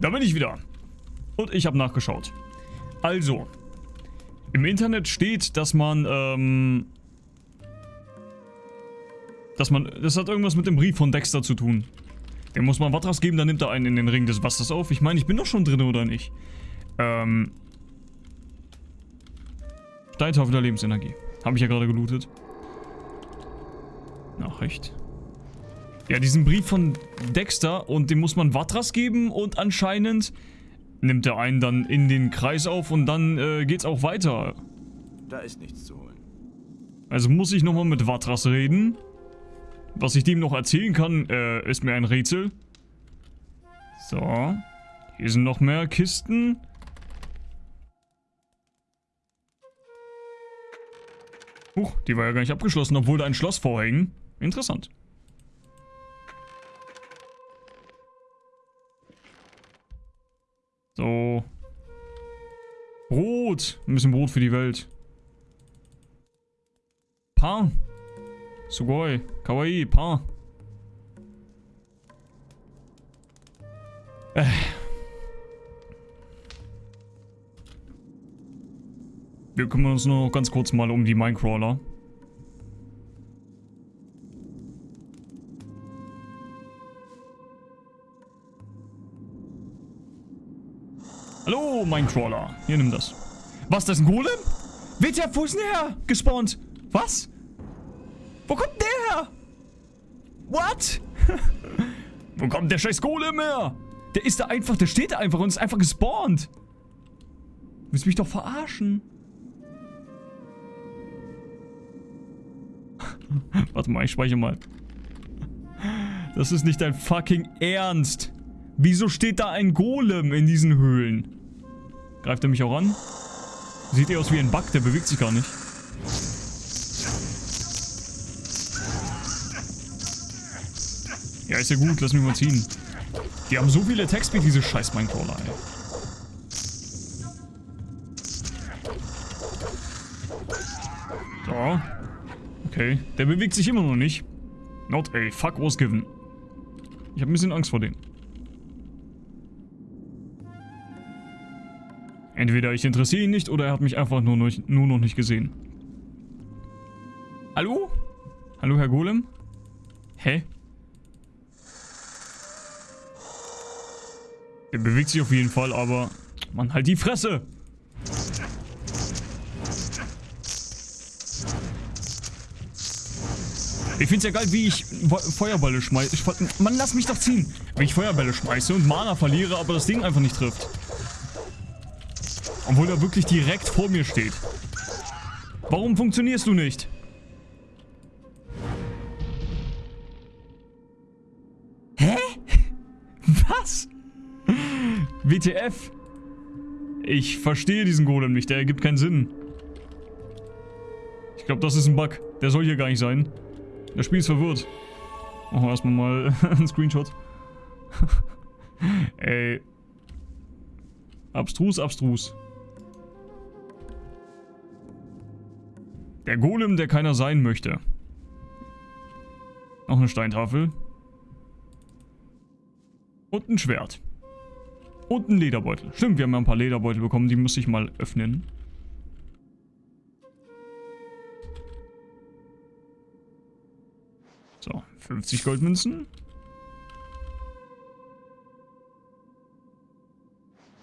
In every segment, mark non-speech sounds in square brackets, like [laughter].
Da bin ich wieder. Und ich habe nachgeschaut. Also, im Internet steht, dass man, ähm, dass man, das hat irgendwas mit dem Brief von Dexter zu tun. Dem muss man Watras geben, dann nimmt er einen in den Ring des Wassers auf. Ich meine, ich bin doch schon drin, oder nicht? Ähm, Steintafel der Lebensenergie. Habe ich ja gerade gelootet. Nachricht. Ja, diesen Brief von Dexter und dem muss man Watras geben und anscheinend nimmt er einen dann in den Kreis auf und dann äh, geht's auch weiter. Da ist nichts zu holen. Also muss ich nochmal mit Watras reden. Was ich dem noch erzählen kann, äh, ist mir ein Rätsel. So. Hier sind noch mehr Kisten. Huch, die war ja gar nicht abgeschlossen, obwohl da ein Schloss vorhängen. Interessant. Brot. Ein bisschen Brot für die Welt. Pan. Sugoi. Kawaii. Pan. Äh. Wir kümmern uns nur noch ganz kurz mal um die Minecrawler. Hallo, Minecrawler. Hier, nimm das. Was, das ist ein Golem? WTF, wo ist denn der her? Gespawnt. Was? Wo kommt der her? What? [laughs] wo kommt der scheiß Golem her? Der ist da einfach, der steht da einfach und ist einfach gespawnt. Du willst mich doch verarschen. [laughs] Warte mal, ich speichere mal. Das ist nicht dein fucking Ernst. Wieso steht da ein Golem in diesen Höhlen? Greift er mich auch an? Sieht eher aus wie ein Bug, der bewegt sich gar nicht. Ja, ist ja gut, lass mich mal ziehen. Die haben so viele Textbeat, diese scheiß Minecrawler, ey. So. Okay, der bewegt sich immer noch nicht. Not a fuck was given. Ich habe ein bisschen Angst vor denen. Entweder ich interessiere ihn nicht oder er hat mich einfach nur, nur, nur noch nicht gesehen. Hallo? Hallo, Herr Golem? Hä? Der bewegt sich auf jeden Fall, aber... Man, halt die Fresse! Ich find's ja geil, wie ich Feuerbälle schmeiße. Mann, lass mich doch ziehen. Wenn ich Feuerbälle schmeiße und Mana verliere, aber das Ding einfach nicht trifft. Obwohl er wirklich direkt vor mir steht. Warum funktionierst du nicht? Hä? [laughs] Was? WTF? Ich verstehe diesen Golem nicht, der ergibt keinen Sinn. Ich glaube, das ist ein Bug. Der soll hier gar nicht sein. Das Spiel ist verwirrt. Machen wir erstmal mal [laughs] einen Screenshot. [laughs] Ey. Abstrus, abstrus. Der Golem, der keiner sein möchte. Noch eine Steintafel. Und ein Schwert. Und ein Lederbeutel. Stimmt, wir haben ja ein paar Lederbeutel bekommen, die muss ich mal öffnen. So, 50 Goldmünzen.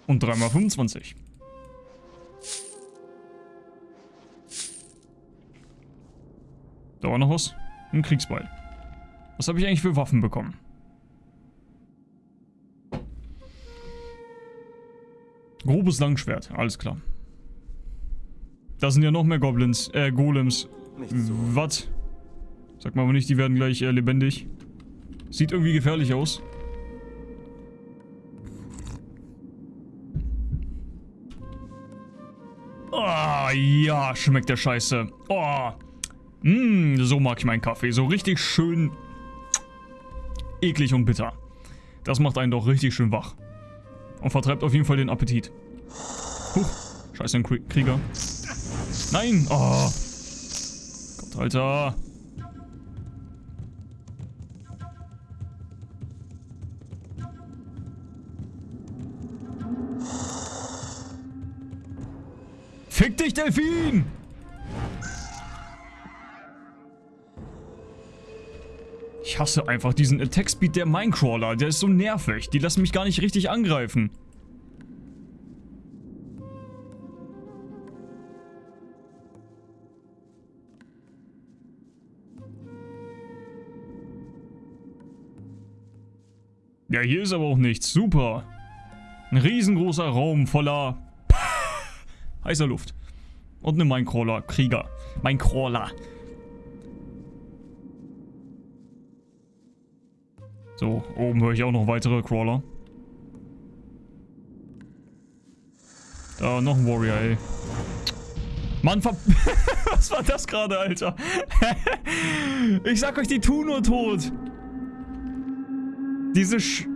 Und 3 mal 25. Da war noch was. Ein Kriegsbeil. Was habe ich eigentlich für Waffen bekommen? Grobes Langschwert, alles klar. Da sind ja noch mehr Goblins, äh, Golems. So. Was? Sag mal aber nicht, die werden gleich äh, lebendig. Sieht irgendwie gefährlich aus. Oh, ja, schmeckt der Scheiße. Oh. Mmh, so mag ich meinen Kaffee. So richtig schön eklig und bitter. Das macht einen doch richtig schön wach. Und vertreibt auf jeden Fall den Appetit. Huch, scheiße, ein Krieger. Nein! Oh. Gott, Alter. Fick dich, Delfin! Ich hasse einfach diesen Attack-Speed der Minecrawler. Der ist so nervig. Die lassen mich gar nicht richtig angreifen. Ja, hier ist aber auch nichts. Super. Ein riesengroßer Raum voller [laughs] heißer Luft. Und eine Minecrawler. Krieger. Minecrawler. So, oben höre ich auch noch weitere Crawler. Da, noch ein Warrior, ey. Mann, ver [laughs] Was war das gerade, Alter? [laughs] ich sag euch, die tun nur tot. Diese Sch...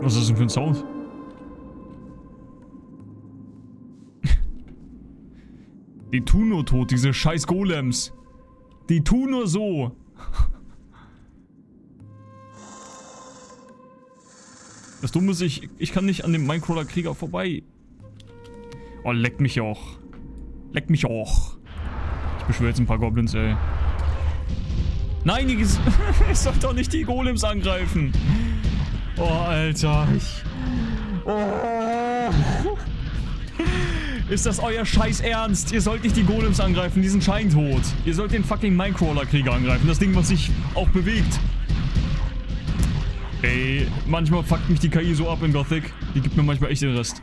Was ist denn für ein Sound? Die tun nur tot, diese scheiß Golems. Die tun nur so. Das Dumme ist, ich, ich kann nicht an dem Minecrawler-Krieger vorbei. Oh, leck mich auch. Leck mich auch. Ich beschwöre jetzt ein paar Goblins, ey. Nein, ich, [laughs] ich soll doch nicht die Golems angreifen. Oh, Alter. Ich, oh. Ist das euer Scheiß Ernst? Ihr sollt nicht die Golems angreifen, die sind scheintot. Ihr sollt den fucking Minecrawler-Krieger angreifen, das Ding, was sich auch bewegt. Ey, manchmal fuckt mich die KI so ab in Gothic. Die gibt mir manchmal echt den Rest.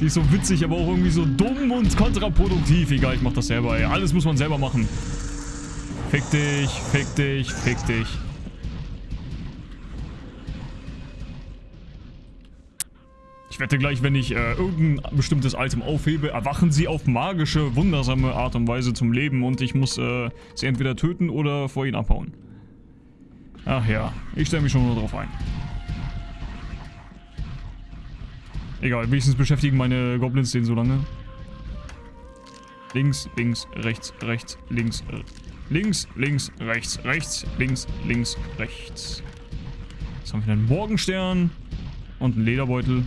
Die ist so witzig, aber auch irgendwie so dumm und kontraproduktiv. Egal, ich mach das selber, ey. Alles muss man selber machen. Fick dich, fick dich, fick dich. Ich wette gleich, wenn ich äh, irgendein bestimmtes Item aufhebe, erwachen sie auf magische, wundersame Art und Weise zum Leben und ich muss äh, sie entweder töten oder vor ihnen abhauen. Ach ja, ich stelle mich schon nur drauf ein. Egal, wenigstens beschäftigen meine Goblins den so lange. Links, links, rechts, rechts, links, links, links, rechts, rechts, links, links, rechts. Jetzt haben wir einen Morgenstern und einen Lederbeutel.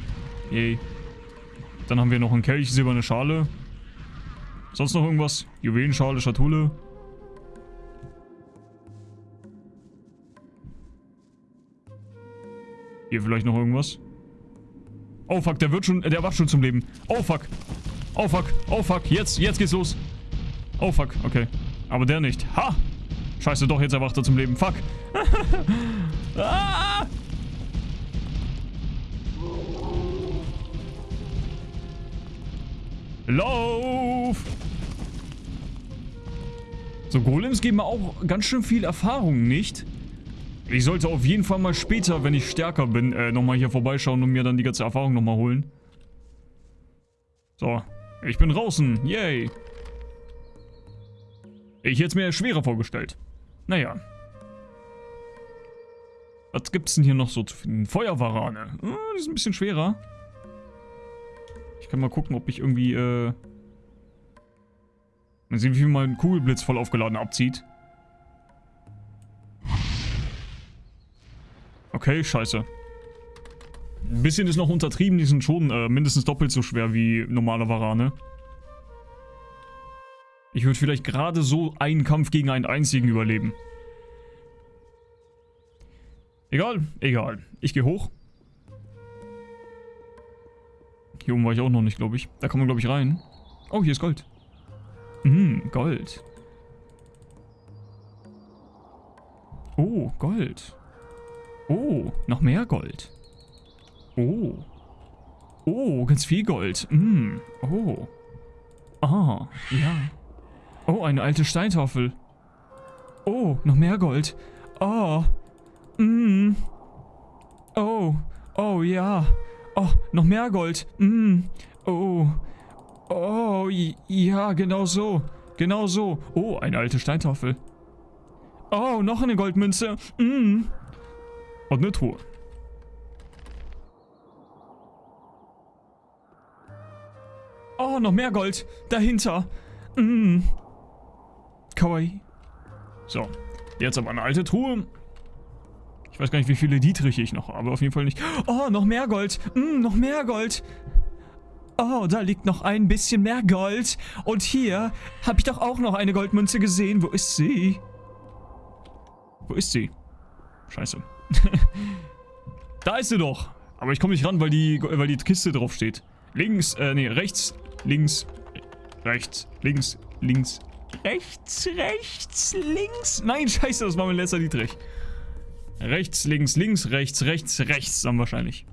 Yay. Dann haben wir noch einen Kelch, silberne Schale. Sonst noch irgendwas? Juwelenschale, Schatulle. Hier vielleicht noch irgendwas? Oh fuck, der wird schon, der wacht schon zum Leben. Oh fuck. Oh fuck, oh fuck, jetzt, jetzt geht's los. Oh fuck, okay. Aber der nicht. Ha! Scheiße, doch, jetzt erwacht er zum Leben. Fuck. [laughs] ah! Lauf! So, Golems geben mir auch ganz schön viel Erfahrung, nicht? Ich sollte auf jeden Fall mal später, wenn ich stärker bin, äh, nochmal hier vorbeischauen und mir dann die ganze Erfahrung nochmal holen. So, ich bin draußen. Yay. Ich hätte es mir schwerer vorgestellt. Naja. Was gibt's denn hier noch so zu finden? Feuerwarane. Oh, die ist ein bisschen schwerer. Ich kann mal gucken, ob ich irgendwie, äh... Mal sehen, wie viel mein Kugelblitz voll aufgeladen abzieht. Okay, scheiße. Ein bisschen ist noch untertrieben, die sind schon äh, mindestens doppelt so schwer wie normale Varane. Ich würde vielleicht gerade so einen Kampf gegen einen einzigen überleben. Egal, egal. Ich gehe hoch. Hier oben war ich auch noch nicht, glaube ich. Da kann man, glaube ich, rein. Oh, hier ist Gold. Hm, Gold. Oh, Gold. Oh, noch mehr Gold. Oh. Oh, ganz viel Gold. Hm, oh. Ah, ja. Oh, eine alte Steintafel. Oh, noch mehr Gold. Oh. Mm. Oh. Oh, ja. Oh, noch mehr Gold. Mm. Oh. Oh, ja, genau so. Genau so. Oh, eine alte Steintafel. Oh, noch eine Goldmünze. Mm. Und eine Truhe. Oh, noch mehr Gold. Dahinter. Mm. Kawaii. So, jetzt aber eine alte Truhe. Ich weiß gar nicht, wie viele Dietriche ich noch habe. Auf jeden Fall nicht. Oh, noch mehr Gold. Mm, noch mehr Gold. Oh, da liegt noch ein bisschen mehr Gold. Und hier habe ich doch auch noch eine Goldmünze gesehen. Wo ist sie? Wo ist sie? Scheiße. [laughs] da ist sie doch. Aber ich komme nicht ran, weil die, weil die Kiste drauf steht. Links, äh, nee, rechts, links, rechts, links, links, rechts, rechts, links. Nein, scheiße, das war mein letzter Dietrich. Rechts, links, links, rechts, rechts, rechts dann wahrscheinlich.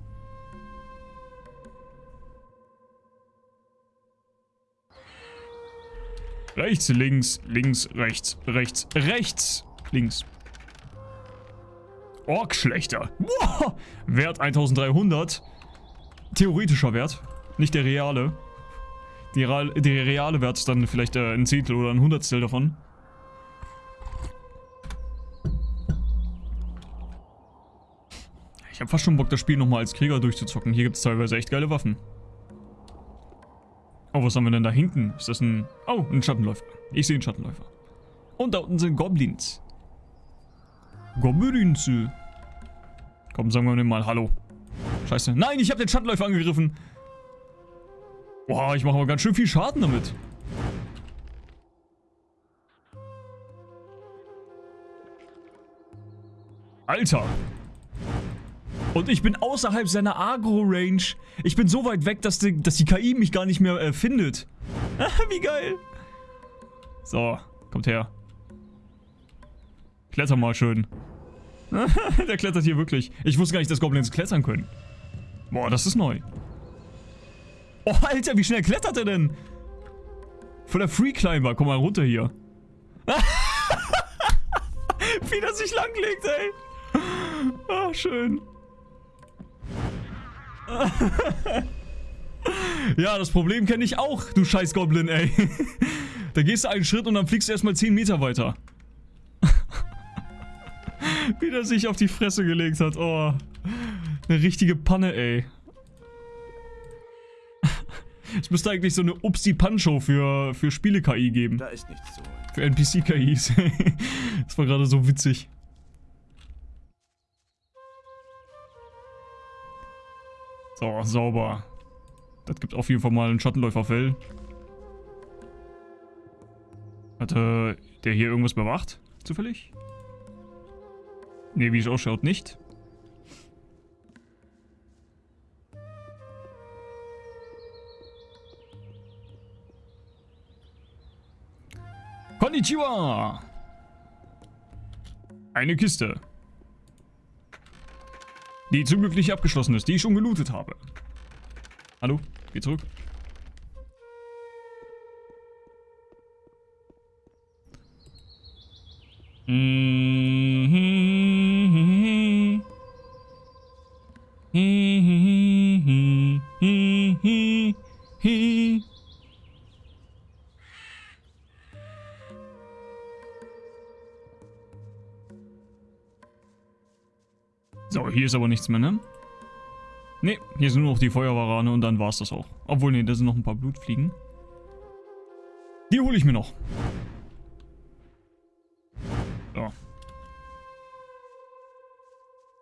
Rechts, links, links, rechts, rechts, rechts, links. Orkschlechter. Wow. Wert 1300. Theoretischer Wert, nicht der reale. Der reale Wert ist dann vielleicht äh, ein Zehntel oder ein Hundertstel davon. Ich habe fast schon Bock, das Spiel nochmal als Krieger durchzuzocken. Hier gibt es teilweise echt geile Waffen. Oh, was haben wir denn da hinten? Ist das ein... Oh, ein Schattenläufer. Ich sehe einen Schattenläufer. Und da unten sind Goblins. Goblins. Komm, sagen wir mal Hallo. Scheiße. Nein, ich habe den Schattenläufer angegriffen. Boah, ich mache aber ganz schön viel Schaden damit. Alter. Und ich bin außerhalb seiner Agro-Range. Ich bin so weit weg, dass die, dass die KI mich gar nicht mehr äh, findet. [laughs] Wie geil. So, kommt her. Kletter mal schön. [laughs] Der klettert hier wirklich. Ich wusste gar nicht, dass Goblins klettern können. Boah, das ist neu. Oh, Alter, wie schnell klettert er denn? Von der Free Climber. Komm mal runter hier. [laughs] wie das sich langlegt, ey. Ah, schön. [laughs] ja, das Problem kenne ich auch, du scheiß Goblin, ey. [laughs] da gehst du einen Schritt und dann fliegst du erstmal 10 Meter weiter. [laughs] Wie der sich auf die Fresse gelegt hat. Oh. Eine richtige Panne, ey. Es müsste eigentlich so eine Upsi-Pan-Show für, für Spiele-KI geben. Da ist nichts zu holen. Für NPC-KIs. das war gerade so witzig. So, sauber. Das gibt auf jeden Fall mal einen Schattenläuferfell. Hatte der hier irgendwas bewacht? Zufällig? Ne, wie es ausschaut, nicht. Konnichiwa! Eine Kiste. Die zum Glück nicht abgeschlossen ist, die ich schon gelootet habe. Hallo? Geh zurück. So, hier ist aber nichts mehr, ne? Ne, hier sind nur noch die Feuerwarane und dann war es das auch. Obwohl, ne, da sind noch ein paar Blutfliegen. Die hole ich mir noch. So.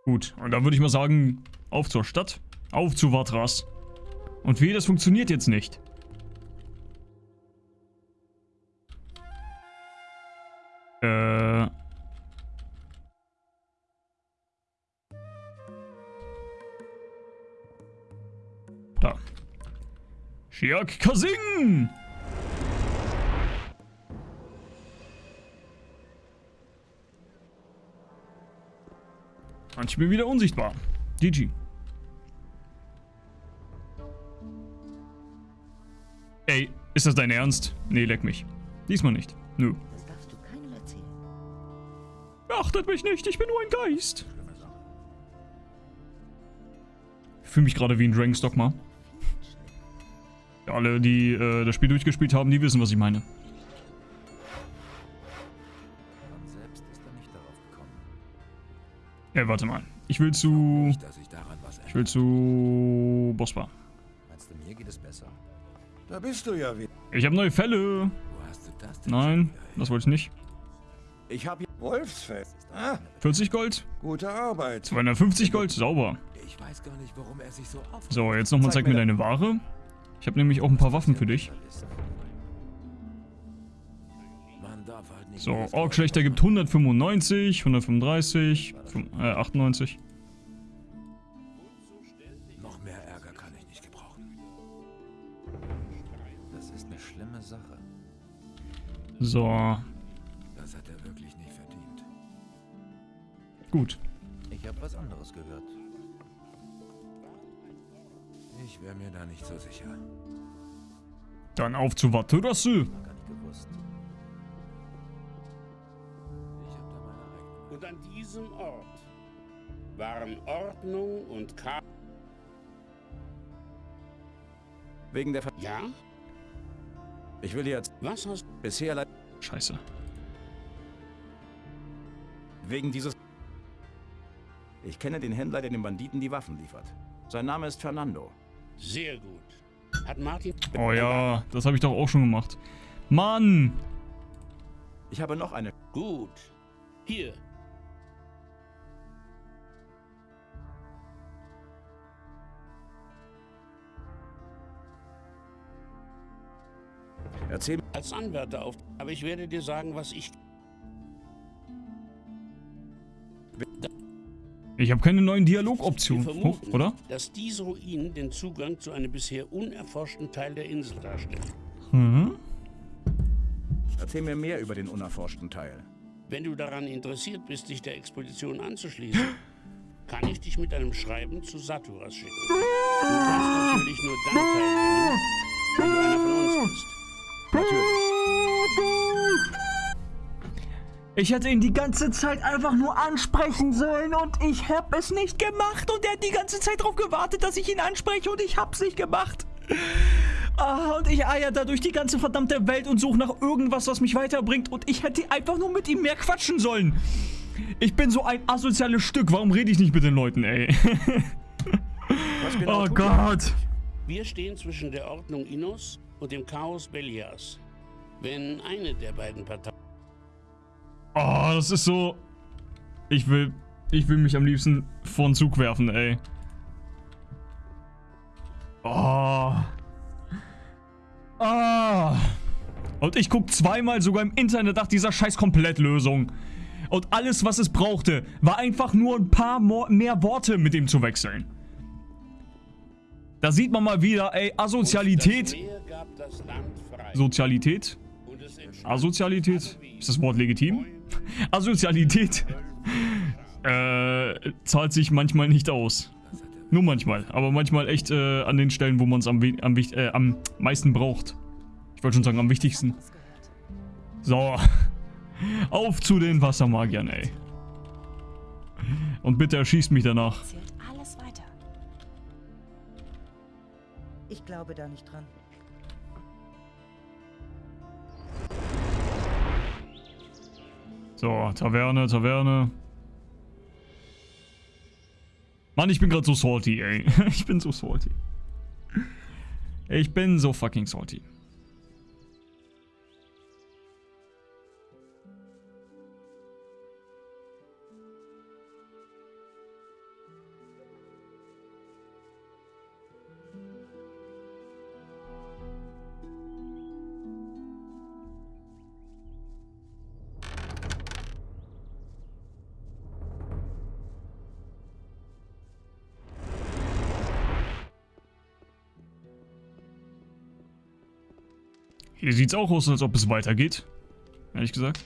Gut, und dann würde ich mal sagen, auf zur Stadt. Auf zu Vatras. Und wie, das funktioniert jetzt nicht. Shiak Kasing! Und ich bin wieder unsichtbar. GG. Ey, ist das dein Ernst? Nee, leck mich. Diesmal nicht. Nö. Das darfst du keinem erzählen. Achtet mich nicht, ich bin nur ein Geist. Ich fühle mich gerade wie ein Dragonstockmar. Alle, die äh, das Spiel durchgespielt haben, die wissen, was ich meine. Von selbst ist er nicht darauf gekommen. Ja, warte mal. Ich will zu... Ich will zu... Bospa. Meinst du, mir geht es besser? Da bist du ja wieder. Ich habe neue Fälle. Wo hast du das denn Nein, das wollte ich nicht. Ich habe Wolfsfeld. Ah, 40 Gold. gute Arbeit. 250 Gold. Sauber. Ich weiß gar nicht, warum er sich so auf. So, jetzt nochmal zeig Zeig mir deine Ware. Ich habe nämlich auch ein paar Waffen für dich. So, Orkschlechter gibt 195, 135, fün- äh, 98. Noch mehr Ärger kann ich nicht gebrauchen. Das ist eine schlimme Sache. So, Das hat er wirklich nicht verdient. gut. Ich habe was anderes gehört. Wäre mir da nicht so sicher. Dann auf zu Waterasu. Gar nicht gewusst. Ich habe da meine eigene. Und an diesem Ort waren Ordnung und Chaos. Wegen der Ver Ja? Ich will jetzt Was hast bisher le- Scheiße. wegen dieses Ich kenne den Händler, der den Banditen die Waffen liefert. Sein Name ist Fernando. Sehr gut. Hat Martin. Oh ja, das habe ich doch auch schon gemacht. Mann! Ich habe noch eine Gut. Hier. Erzähl Als Anwärter auf. Aber ich werde dir sagen, was ich. Ich habe keine neuen Dialogoptionen. Vermuten, oder? dass diese Ruinen den Zugang zu einem bisher unerforschten Teil der Insel darstellen. Mhm. Erzähl mir mehr über den unerforschten Teil. Wenn du daran interessiert bist, dich der Expedition anzuschließen, [gasps] kann ich dich mit einem Schreiben zu Saturas schicken. Du kannst natürlich nur dann teilnehmen, wenn du einer von uns bist. Ich hätte ihn die ganze Zeit einfach nur ansprechen sollen und ich hab es nicht gemacht und er hat die ganze Zeit darauf gewartet, dass ich ihn anspreche und ich hab's nicht gemacht. Ah, und ich eier da durch die ganze verdammte Welt und suche nach irgendwas, was mich weiterbringt und ich hätte einfach nur mit ihm mehr quatschen sollen. Ich bin so ein asoziales Stück, warum rede ich nicht mit den Leuten, ey? [laughs] Genau Oh? Gott. Wir stehen zwischen der Ordnung Innos und dem Chaos Belias. Wenn eine der beiden Parteien Oh, das ist so... Ich will... Ich will mich am liebsten vor den Zug werfen, ey. Oh. Ah. Und ich guck zweimal sogar im Internet nach dieser scheiß Komplettlösung. Und alles, was es brauchte, war einfach nur ein paar mehr Worte mit ihm zu wechseln. Da sieht man mal wieder, ey, Asozialität. Sozialität? Asozialität? Ist das Wort legitim? [laughs] Asozialität äh, zahlt sich manchmal nicht aus. Nur manchmal, aber manchmal echt äh, an den Stellen, wo man es am, am, äh, am meisten braucht. Ich wollte schon sagen, am wichtigsten. So. [laughs] Auf zu den Wassermagiern, ey. Und bitte erschießt mich danach. Ich glaube da nicht dran. So, Taverne, Taverne. Mann, ich bin gerade so salty, ey. [laughs] Ich bin so salty. Ich bin so fucking salty. Hier sieht's auch aus, als ob es weitergeht. Ehrlich gesagt.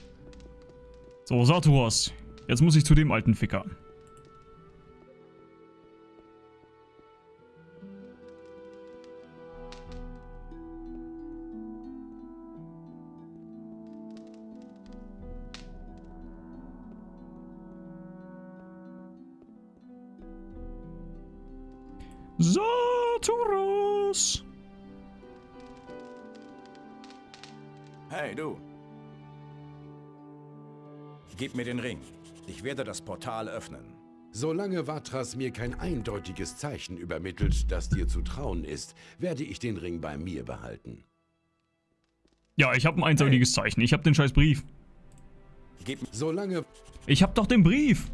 So, Saturas. Jetzt muss ich zu dem alten Ficker. Saturas! Hey, du. Gib mir den Ring. Ich werde das Portal öffnen. Solange Vatras mir kein eindeutiges Zeichen übermittelt, das dir zu trauen ist, werde ich den Ring bei mir behalten. Ja, ich habe ein einseitiges Zeichen. Ich habe den scheiß Brief. Gib mir... Solange Ich hab doch den Brief.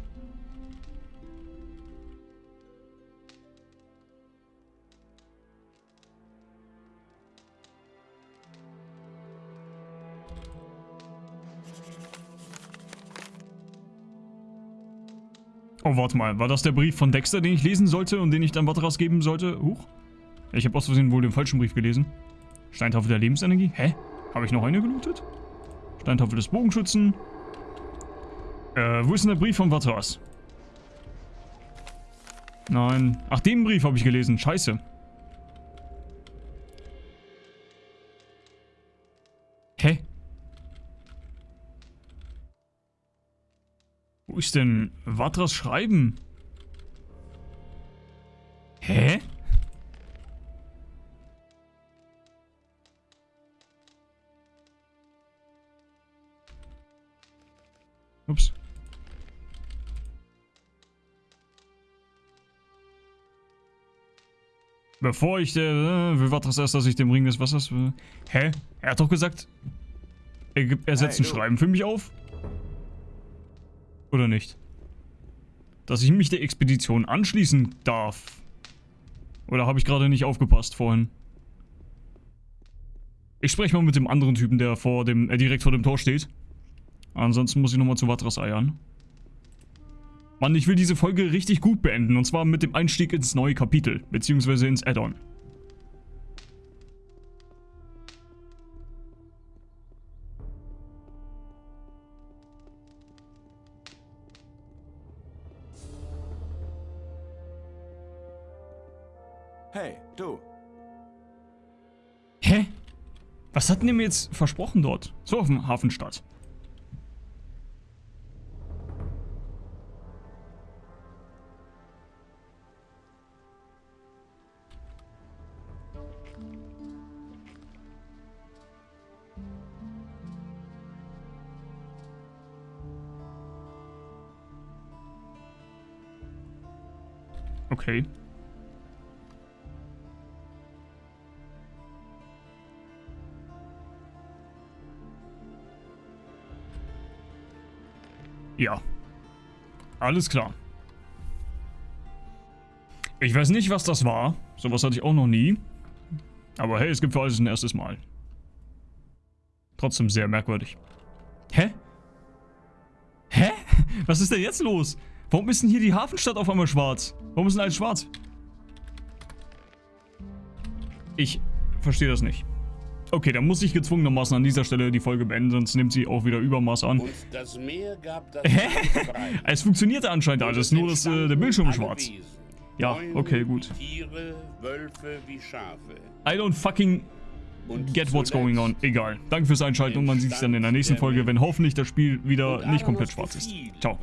Oh, warte mal. War das der Brief von Dexter, den ich lesen sollte und den ich dann Vatras geben sollte? Huch. Ich habe aus Versehen wohl den falschen Brief gelesen. Steintafel der Lebensenergie? Hä? Habe ich noch eine gelootet? Steintafel des Bogenschützen. Äh, wo ist denn der Brief von Vatras? Nein. Ach, den Brief habe ich gelesen. Scheiße. Wo ist denn Vatras Schreiben? Hä? Ups. Bevor ich der... Äh, will Vatras erst, dass ich dem Ring des Wassers... Äh, hä? Er hat doch gesagt... Er, gibt- er setzt Hey, ein. Schreiben für mich auf? Oder nicht? Dass ich mich der Expedition anschließen darf. Oder habe ich gerade nicht aufgepasst vorhin? Ich spreche mal mit dem anderen Typen, der vor dem, äh, direkt vor dem Tor steht. Ansonsten muss ich nochmal zu Vatras eiern. Mann, ich will diese Folge richtig gut beenden. Und zwar mit dem Einstieg ins neue Kapitel. Beziehungsweise ins Add-on. Hey, du. Hä? Was hat denn ihr mir jetzt versprochen dort? So auf dem Hafenstadt. Okay. Alles klar. Ich weiß nicht, was das war. Sowas hatte ich auch noch nie. Aber hey, es gibt für alles ein erstes Mal. Trotzdem sehr merkwürdig. Hä? Hä? [laughs] Was ist denn jetzt los? Warum ist denn hier die Hafenstadt auf einmal schwarz? Warum ist denn alles schwarz? Ich verstehe das nicht. Okay, dann muss ich gezwungenermaßen an dieser Stelle die Folge beenden, sonst nimmt sie auch wieder Übermaß an. Und das Meer gab das. [laughs] Es funktionierte anscheinend alles, nur dass äh, der Bildschirm ist schwarz. Ja, okay, gut. Tiere, Wölfe wie Schafe. I don't fucking get what's going on. Egal. Danke fürs Einschalten und man sieht sich dann in der nächsten Folge, wenn hoffentlich das Spiel wieder nicht komplett schwarz ist. Ciao.